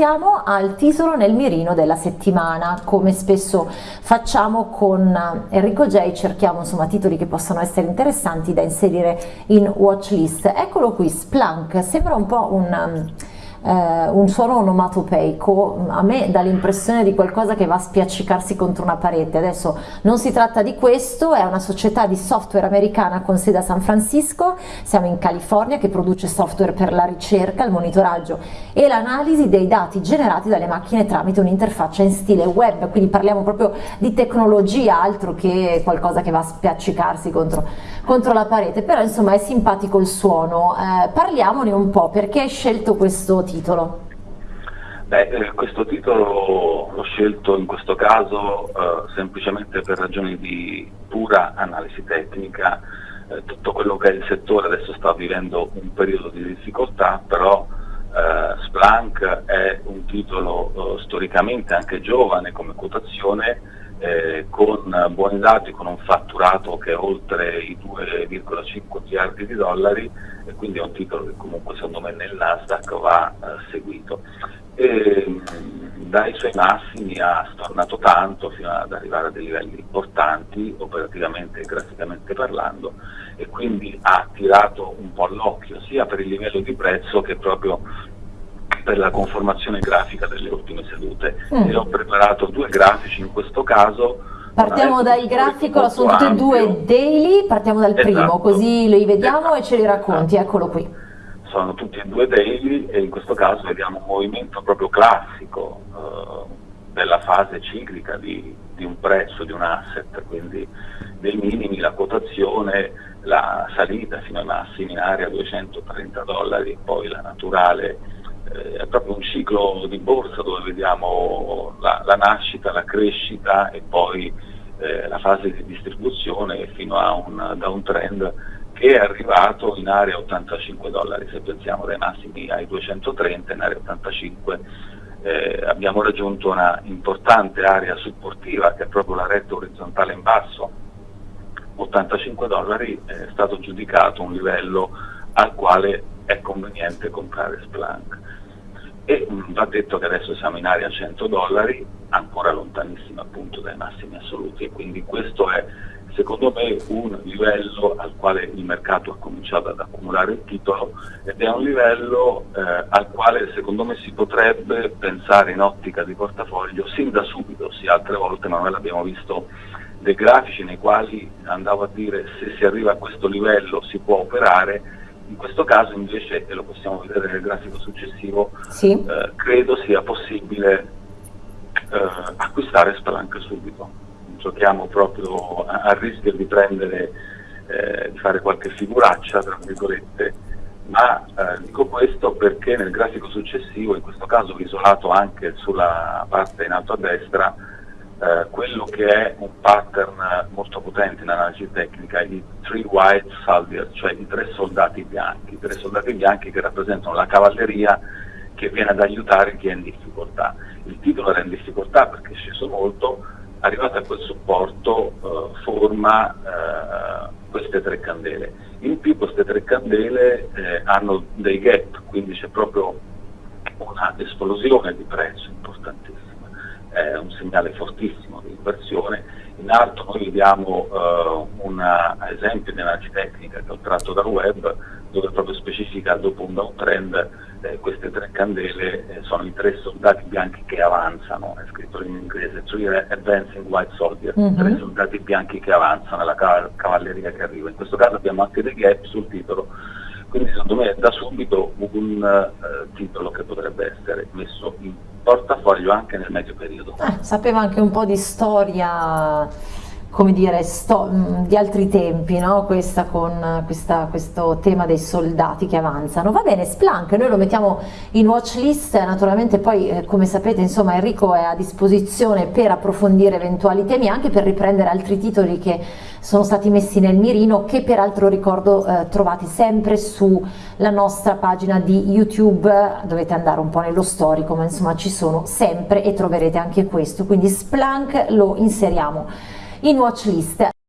passiamo al titolo nel mirino della settimana, come spesso facciamo con Enrico J, cerchiamo insomma titoli che possano essere interessanti da inserire in watchlist. Eccolo qui, Splunk, sembra un po' un eh, un suono onomatopeico a me dà l'impressione di qualcosa che va a spiaccicarsi contro una parete. Adesso non si tratta di questo è una società di software americana con sede a San Francisco siamo in California che produce software per la ricerca, il monitoraggio e l'analisi dei dati generati dalle macchine tramite un'interfaccia in stile web. Quindi parliamo proprio di tecnologia altro che qualcosa che va a spiaccicarsi contro, contro la parete. Però insomma è simpatico il suono. Eh, parliamone un po' perché hai scelto questo titolo? Beh, eh, questo titolo l'ho scelto in questo caso eh, semplicemente per ragioni di pura analisi tecnica. Eh, tutto quello che è il settore adesso sta vivendo un periodo di difficoltà, però eh, Splunk è un titolo eh, storicamente anche giovane come quotazione, eh, con buoni dati, con è oltre i 2,5 miliardi di dollari e quindi è un titolo che comunque secondo me nel Nasdaq va eh, seguito. E, mm, dai suoi massimi ha stornato tanto fino ad arrivare a dei livelli importanti operativamente e graficamente parlando e quindi ha tirato un po' l'occhio sia per il livello di prezzo che proprio per la conformazione grafica delle ultime sedute mm. e ho preparato due grafici in questo caso Partiamo dal grafico, sono tutti e due daily, partiamo dal esatto. primo, così li vediamo esatto. e ce li racconti, esatto. eccolo qui. Sono tutti e due daily e in questo caso vediamo un movimento proprio classico eh, della fase ciclica di, di, un prezzo, di un asset, quindi dei minimi, la quotazione, la salita fino ai massimi in area 230 dollari, poi la naturale è proprio un ciclo di borsa dove vediamo la, la nascita, la crescita e poi eh, la fase di distribuzione fino a un downtrend che è arrivato in area 85 dollari, se pensiamo dai massimi ai 230 in area 85 eh, abbiamo raggiunto una importante area supportiva che è proprio la retta orizzontale in basso, 85 dollari è stato giudicato un livello al quale è conveniente comprare Splunk. E mh, va detto che adesso siamo in area 100 dollari, ancora lontanissima appunto dai massimi assoluti e quindi questo è secondo me un livello al quale il mercato ha cominciato ad accumulare il titolo ed è un livello eh, al quale secondo me si potrebbe pensare in ottica di portafoglio sin da subito, sì altre volte ma noi l'abbiamo visto dei grafici nei quali andavo a dire se si arriva a questo livello si può operare in questo caso invece, e lo possiamo vedere nel grafico successivo, sì. eh, credo sia possibile eh, acquistare Spelunky subito. Giochiamo proprio a, a rischio di prendere, eh, di fare qualche figuraccia, tra virgolette, ma eh, dico questo perché nel grafico successivo, in questo caso isolato anche sulla parte in alto a destra, eh, quello che è un pattern molto potente in analisi tecnica, i three white soldiers, cioè i tre soldati bianchi, i tre soldati bianchi che rappresentano la cavalleria che viene ad aiutare chi è in difficoltà. Il titolo era in difficoltà perché è sceso molto, arrivato a quel supporto eh, forma eh, queste tre candele. In più queste tre candele eh, hanno dei gap, quindi c'è proprio una esplosione di prezzo importantissima è un segnale fortissimo di inversione. In alto noi vediamo uh, un esempio di analisi tecnica che ho tratto dal web dove proprio specifica dopo un downtrend eh, queste tre candele eh, sono i tre soldati bianchi che avanzano, è scritto in inglese, Three Advancing White Soldiers, mm -hmm. tre soldati bianchi che avanzano nella cavalleria che arriva. In questo caso abbiamo anche dei gap sul titolo quindi secondo me da subito un uh, titolo che potrebbe essere messo in portafoglio anche nel medio periodo. Eh, sapeva anche un po' di storia come dire, sto, mm, di altri tempi, no? questa con questa, questo tema dei soldati che avanzano. Va bene, Splunk, noi lo mettiamo in watch list, naturalmente poi eh, come sapete insomma Enrico è a disposizione per approfondire eventuali temi, anche per riprendere altri titoli che sono stati messi nel mirino, che peraltro ricordo eh, trovate sempre sulla nostra pagina di YouTube, dovete andare un po' nello storico, ma insomma ci sono sempre e troverete anche questo, quindi Splunk lo inseriamo in watch list.